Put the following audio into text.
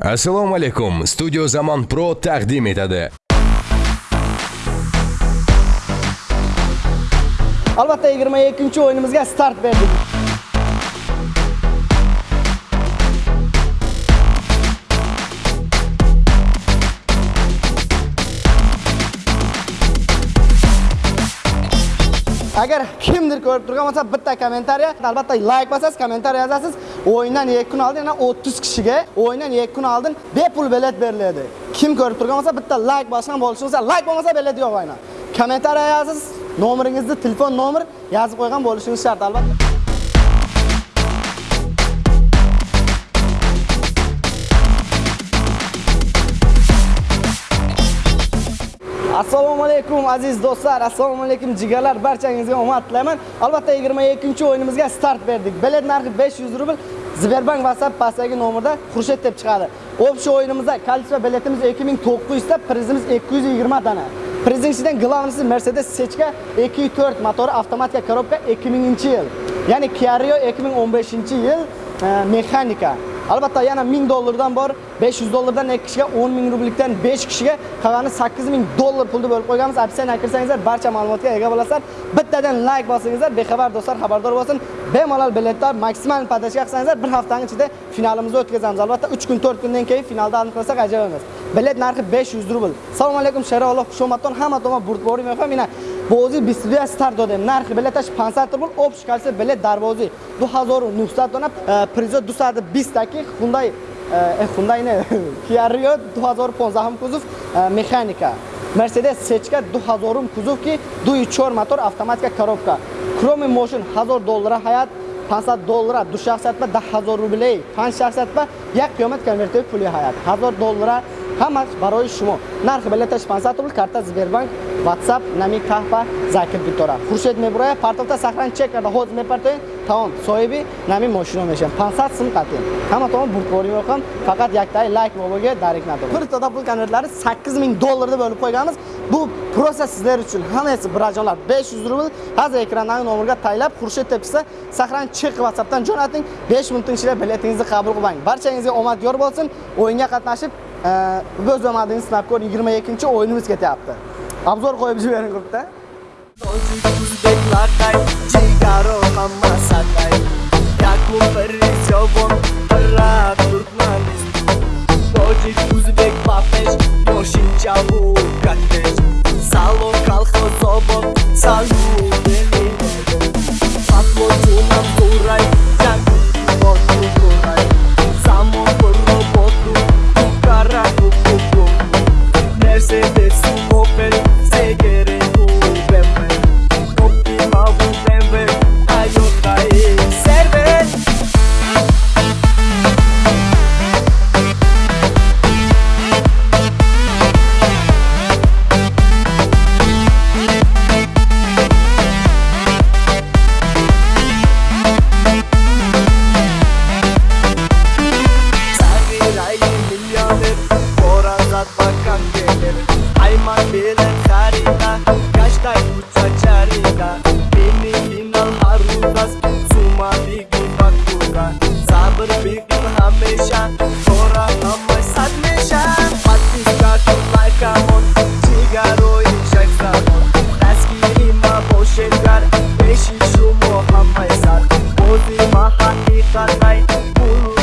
assalomu alaykum studio zamon pro taqdim etadi albatta 22 o'yinimizga start berdik agar kimdir ko'rib turgan bo'lsa bitta kommentariya albatta layk bosasiz kommentariya yozasiz o'yindan 2 kun oldin yana 30 kishiga o'yindan 2 kun oldin bepul bilet beriladi. Kim ko'rib turgan bo'lsa bitta layk bosgan bo'lishi bo'lsa layk bo'lmasa bilet yo'q aynan kommentariya yozasiz nomeringizni telefon nomer yozib qo'ygan bo'lishingiz shart albatta. Assalomu alaykum aziz do'stlar assalomu alaykum jigarlar barchangizga omad tilayman albatta 22 o'yinimizga start berdik bilet narxi 500 rubl Sberbank WhatsApp pastdagi nomerda Xurshid deb chiqadi. Общий o'yinimizda количество biletimiz 2900 ta, prizimiz 220 dona. Prizning ichidan главныйsi Mercedes Sechka 2.4 motori avtomatika korobka 2000-yil. Ya'ni Kia Rio 2015-yil e, mexanika. Albatta yana 1000 dollardan bor, 500 dollardan 2 kishiga, 10 ming rublikdan 5 kishiga, qolgani 8 ming dollar pulni bo'lib qo'yganmiz. Opsiyaga kirsangizlar, barcha ma'lumotga ega bo'lasizlar. Bittadan like bosingizlar, bexabar do'stlar xabardor bo'lsin. Bemalol biletlar maksimal podashka qilsangizlar, bir haftaning ichida finalimizni o'tkazamiz. Albatta 3 kun, 4 kundan keyin finalda aniqlasak ajoyib emas. Bilet narxi 500 rubl. Assalomu alaykum, Sherolloh xushomatdan hamma tomon burtbori mehmon. Mana Bozi bistuya start dodem. Narxi biletаш 500 rubl, общий количество билет дарвози 2900 дона, призо 220 таки Hyundai Hyundai не, Kia Rio 2015 кузов механика. Mercedes Sechka 2000 кузов ки 2.4 мотор автоматика коробка. Кроме машин 1000 доллар hayat 500 доллара 2 shaxsiyatma 10000 рублей, 5 шахсият ба як қиёмат конвертируй пули hayat. 1000 доллара ҳамаш барои шумо. Нархи билеташ 500 рубл, карта Сбербанк, WhatsApp, нами каҳпа Закир Битора. Хуршед мебурая, партовта сахран чек карда ҳоз мепартоин, таон соҳиби нами мошино мешавам. 500 сум қатин. Ҳама таом бурдборӣ меохам, фақат яктай лайк бобоga дарик надорад Bir to'da pul konvertlari 8000 dollarda бўлиб қўйганмиз бу процесс сизлар учун hammasi birojonlar 500 rubl hozir ekrandagi nomerga taylab Xurshid tepkisi sahran chiq WhatsAppdan jo'nating. 5 минут ichida biletingizni qabul qiling. Barchangizga omad yor bo'lsin. O'yinga qatnashib, o'z omadingizni sinab ko'ring. 22-o'yinimiz ketyapti. Obzor qo'yib jibering Yakun bir jovon дар бакам гелер айман билет харида гаштай бутса чарида. Мени бинал ҳаррӯз сума бигӯ бакура сабр бигӯ ҳамеша. Кора ҳамай сад меша. Патистату лайкамон чигарои шахзамон дастгирӣ мабошед гар пеши шумо ҳамай сад. Бози ма ҳақиқатай пулу